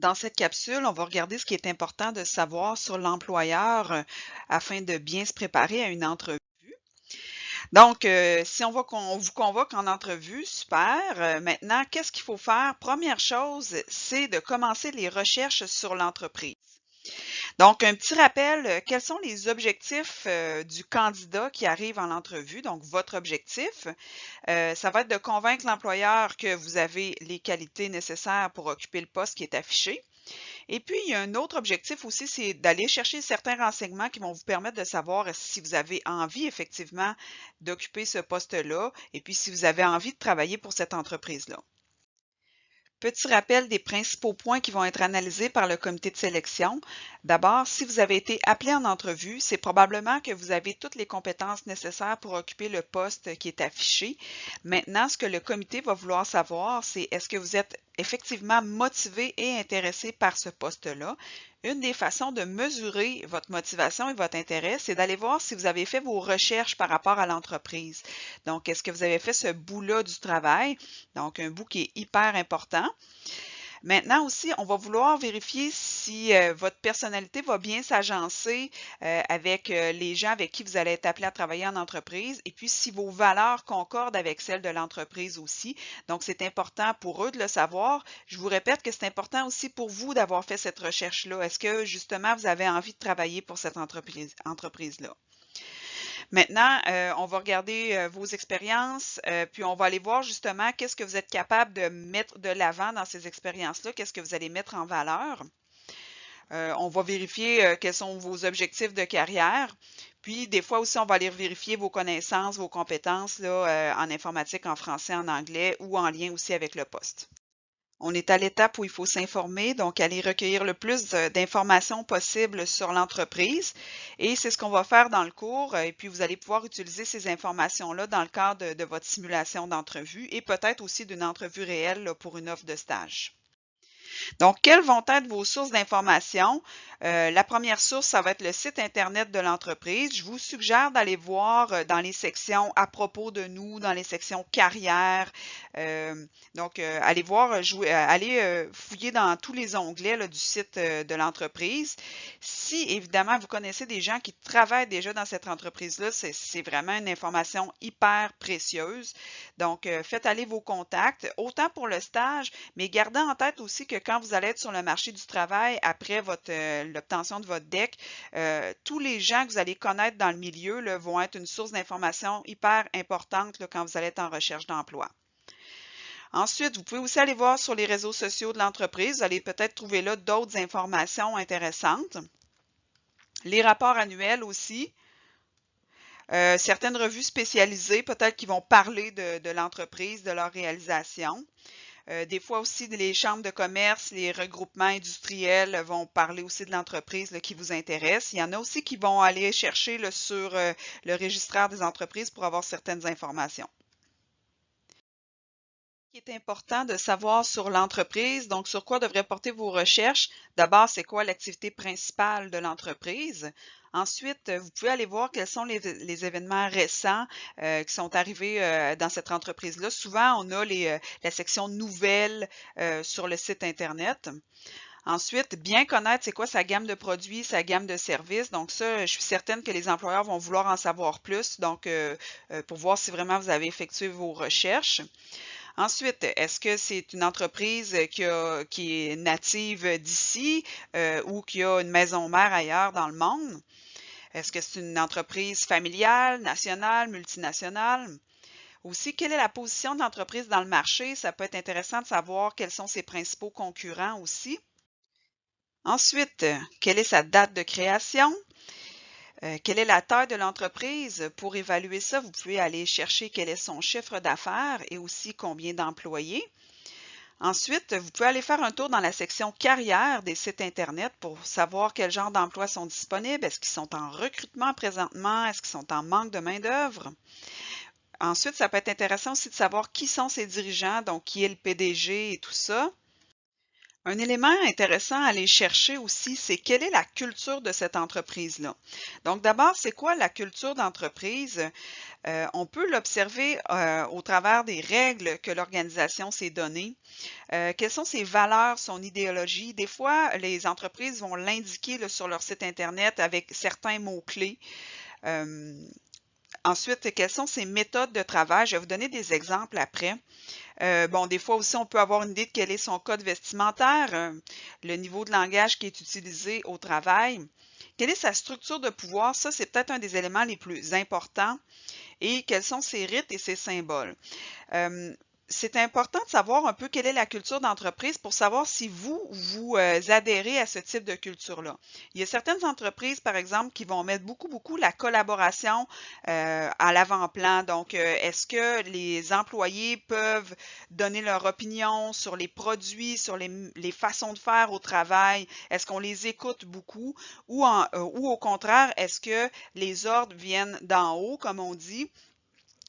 Dans cette capsule, on va regarder ce qui est important de savoir sur l'employeur euh, afin de bien se préparer à une entrevue. Donc, euh, si on, vous convoque en entrevue, super. Euh, maintenant, qu'est-ce qu'il faut faire? Première chose, c'est de commencer les recherches sur l'entreprise. Donc, un petit rappel, euh, quels sont les objectifs euh, du candidat qui arrive en entrevue? Donc, votre objectif, euh, ça va être de convaincre l'employeur que vous avez les qualités nécessaires pour occuper le poste qui est affiché. Et puis, il y a un autre objectif aussi, c'est d'aller chercher certains renseignements qui vont vous permettre de savoir si vous avez envie effectivement d'occuper ce poste-là et puis si vous avez envie de travailler pour cette entreprise-là. Petit rappel des principaux points qui vont être analysés par le comité de sélection. D'abord, si vous avez été appelé en entrevue, c'est probablement que vous avez toutes les compétences nécessaires pour occuper le poste qui est affiché. Maintenant, ce que le comité va vouloir savoir, c'est est-ce que vous êtes effectivement motivé et intéressé par ce poste-là. Une des façons de mesurer votre motivation et votre intérêt, c'est d'aller voir si vous avez fait vos recherches par rapport à l'entreprise. Donc, est-ce que vous avez fait ce bout-là du travail? Donc, un bout qui est hyper important. Maintenant aussi, on va vouloir vérifier si euh, votre personnalité va bien s'agencer euh, avec euh, les gens avec qui vous allez être appelé à travailler en entreprise et puis si vos valeurs concordent avec celles de l'entreprise aussi. Donc, c'est important pour eux de le savoir. Je vous répète que c'est important aussi pour vous d'avoir fait cette recherche-là. Est-ce que justement vous avez envie de travailler pour cette entreprise-là? Maintenant, euh, on va regarder euh, vos expériences, euh, puis on va aller voir justement qu'est-ce que vous êtes capable de mettre de l'avant dans ces expériences-là, qu'est-ce que vous allez mettre en valeur. on va vérifier quels sont vos objectifs de carrière. Puis, des fois aussi, on va aller vérifier vos connaissances, vos compétences en informatique, en français, en anglais ou en lien aussi avec le poste. On est à l'étape où il faut s'informer, donc aller recueillir le plus d'informations possibles sur l'entreprise. Et c'est ce qu'on va faire dans le cours. Et puis, vous allez pouvoir utiliser ces informations-là dans le cadre de, votre simulation d'entrevue et peut-être aussi d'une entrevue réelle pour une offre de stage. Donc, quelles vont être vos sources d'information? Euh, la première source, ça va être le site Internet de l'entreprise. Je vous suggère d'aller voir euh, dans les sections à propos de nous, dans les sections carrière. Euh, donc, allez voir, allez fouiller dans tous les onglets du site de l'entreprise. Si, évidemment, vous connaissez des gens qui travaillent déjà dans cette entreprise-là, c'est vraiment une information hyper précieuse. Donc, faites aller vos contacts, autant pour le stage, mais gardez en tête aussi que quand vous allez être sur le marché du travail après votre l'obtention de votre DEC, euh, tous les gens que vous allez connaître dans le milieu vont être une source d'information hyper importante quand vous allez être en recherche d'emploi. Ensuite, vous pouvez aussi aller voir sur les réseaux sociaux de l'entreprise. Vous allez peut-être trouver là d'autres informations intéressantes. Les rapports annuels aussi. Euh, certaines revues spécialisées, peut-être qui vont parler de l'entreprise, de leur réalisation. Euh, des fois aussi, les chambres de commerce, les regroupements industriels vont parler aussi de l'entreprise qui vous intéresse. Il y en a aussi qui vont aller chercher sur euh, le registraire des entreprises pour avoir certaines informations qui est important de savoir sur l'entreprise, donc sur quoi devraient porter vos recherches? D'abord, c'est quoi l'activité principale de l'entreprise? Ensuite, vous pouvez aller voir quels sont les, événements récents euh, qui sont arrivés euh, dans cette entreprise-là. Souvent, on a euh, la section nouvelles sur le site Internet. Ensuite, bien connaître c'est quoi sa gamme de produits, sa gamme de services. Donc ça, je suis certaine que les employeurs vont vouloir en savoir plus, donc pour voir si vraiment vous avez effectué vos recherches. Ensuite, est-ce que c'est une entreprise qui, est native d'ici euh, ou qui a une maison mère ailleurs dans le monde? Est-ce que c'est une entreprise familiale, nationale, multinationale? Aussi, quelle est la position de l'entreprise dans le marché? Ça peut être intéressant de savoir quels sont ses principaux concurrents aussi. Ensuite, quelle est sa date de création? Euh, quelle est la taille de l'entreprise? Pour évaluer ça, vous pouvez aller chercher quel est son chiffre d'affaires et aussi combien d'employés. Ensuite, vous pouvez aller faire un tour dans la section carrière des sites Internet pour savoir quel genre d'emplois sont disponibles. Est-ce qu'ils sont en recrutement présentement? Est-ce qu'ils sont en manque de main-d'œuvre? Ensuite, ça peut être intéressant aussi de savoir qui sont ces dirigeants, donc qui est le PDG et tout ça. Un élément intéressant à aller chercher aussi, c'est quelle est la culture de cette entreprise-là. Donc d'abord, c'est quoi la culture d'entreprise? Euh, on peut l'observer euh, au travers des règles que l'organisation s'est données. Euh, quelles sont ses valeurs, son idéologie? Des fois, les entreprises vont l'indiquer sur leur site Internet avec certains mots-clés. Ensuite, quelles sont ses méthodes de travail? Je vais vous donner des exemples après. Euh, bon, des fois aussi, on peut avoir une idée de quel est son code vestimentaire, euh, le niveau de langage qui est utilisé au travail. Quelle est sa structure de pouvoir? Ça, c'est peut-être un des éléments les plus importants. Et quels sont ses rites et ses symboles? Euh, c'est important de savoir un peu quelle est la culture d'entreprise pour savoir si vous, vous euh, adhérez à ce type de culture-là. Il y a certaines entreprises, par exemple, qui vont mettre beaucoup, beaucoup la collaboration euh, à l'avant-plan. Donc, euh, est-ce que les employés peuvent donner leur opinion sur les produits, sur les, façons de faire au travail? Est-ce qu'on les écoute beaucoup? Ou, ou au contraire, est-ce que les ordres viennent d'en haut, comme on dit?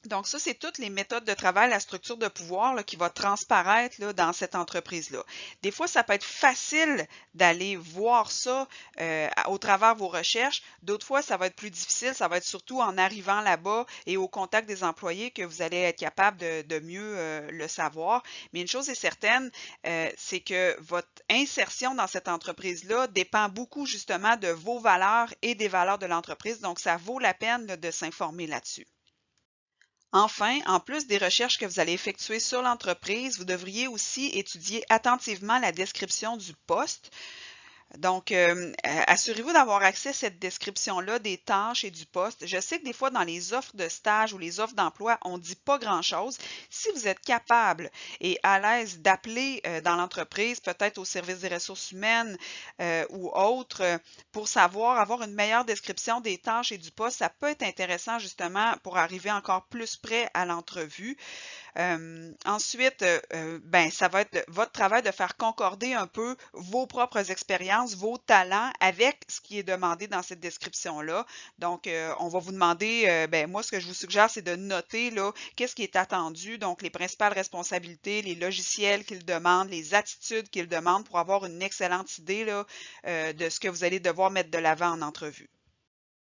Donc, ça, c'est toutes les méthodes de travail, la structure de pouvoir qui va transparaître dans cette entreprise-là. Des fois, ça peut être facile d'aller voir ça euh, au travers de vos recherches. D'autres fois, ça va être plus difficile. Ça va être surtout en arrivant là-bas et au contact des employés que vous allez être capable de, mieux euh, le savoir. Mais une chose est certaine, euh, c'est que votre insertion dans cette entreprise-là dépend beaucoup justement de vos valeurs et des valeurs de l'entreprise. Donc, ça vaut la peine de s'informer là-dessus. Enfin, en plus des recherches que vous allez effectuer sur l'entreprise, vous devriez aussi étudier attentivement la description du poste. Donc, euh, euh, assurez-vous d'avoir accès à cette description-là des tâches et du poste. Je sais que des fois, dans les offres de stage ou les offres d'emploi, on ne dit pas grand-chose. Si vous êtes capable et à l'aise d'appeler euh, dans l'entreprise, peut-être au service des ressources humaines ou autre, pour savoir, avoir une meilleure description des tâches et du poste, ça peut être intéressant justement pour arriver encore plus près à l'entrevue. Ensuite, ben, ça va être votre travail de faire concorder un peu vos propres expériences vos talents avec ce qui est demandé dans cette description-là. Donc, euh, on va vous demander, euh, ben, moi, ce que je vous suggère, c'est de noter là, qu'est-ce qui est attendu, donc les principales responsabilités, les logiciels qu'il demande, les attitudes qu'il demande pour avoir une excellente idée là, euh, de ce que vous allez devoir mettre de l'avant en entrevue.